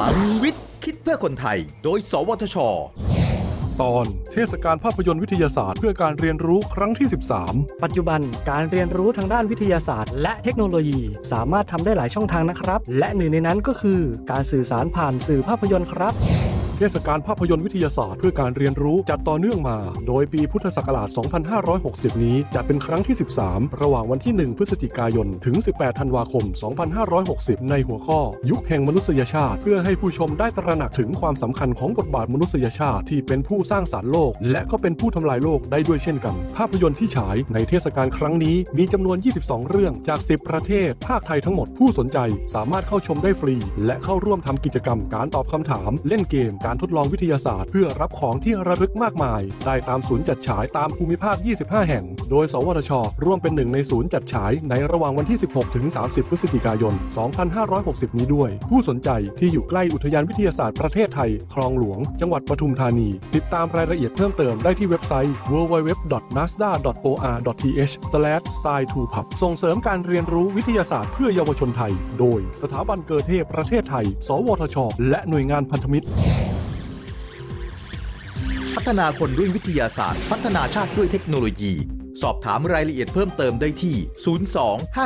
ลังวิทย์ คิดเพื่อคนไทย โดย สวทช ตอนเทศกาลภาพยนตร์วิทยาศาสตร์เพื่อการเรียนรู้ครั้งที่13ปัจจุบันการเรียนรู้ทางด้านวิทยาศาสตร์ และเทคโนโลยี สามารถทำได้หลายช่องทางนะครับ และหนึ่งในนั้นก็คือ การสื่อสารผ่านสื่อภาพยนตร์ครับ เทศกาลภาพยนตร์วิทยาศาสตร์เพื่อการเรียนรู้จัดต่อเนื่องมา โดยปีพุทธศักราช 2560 นี้จัดเป็นครั้งที่ 13 ระหว่างวันที่ 1 พฤศจิกายน ถึง 18 ธันวาคม 2560 ในหัวข้อ ยุคแห่งมนุษยชาติ เพื่อให้ผู้ชมได้ตระหนักถึงความสำคัญของบทบาทมนุษยชาติที่เป็นผู้สร้างสารรค์โลก และก็เป็นผู้ทำลายโลกได้ด้วยเช่นกัน ภาพยนตร์ที่ฉายในเทศกาลครั้งนี้มีจำนวน 22 เรื่องจาก 10 ประเทศ ภาคไทยทั้งหมดผู้สนใจสามารถเข้าชมได้ฟรี และเข้าร่วมทำกิจกรรมการตอบคำถาม เล่นเกมการทดลองวิทยาศาสตร์ เพื่อรับของที่ระลึกมากมาย ได้ตามศูนย์จัดฉายตามภูมิภาค 25 แห่ง โดย สวทช ร่วมเป็นหนึ่งในศูนย์จัดฉายในระหว่างวันที่ 16 ถึง 30 พฤศจิกายน 2560 นี้ด้วย ผู้สนใจที่อยู่ใกล้อุทยานวิทยาศาสตร์ประเทศไทย คลองหลวง จังหวัดปทุมธานี ติดตามรายละเอียดเพิ่มเติมได้ที่เว็บไซต์ www.nasda.or.th/sci2pub ส่งเสริมการเรียนรู้วิทยาศาสตร์เพื่อเยาวชนไทย โดยสถาบันเกิดเทพประเทศไทย สวทช และหน่วยงานพันธมิตร พัฒนาคนด้วยวิทยาศาสตร์ พัฒนาชาติด้วยเทคโนโลยี สอบถามรายละเอียดเพิ่มเติมได้ที่ 02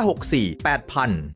564 8000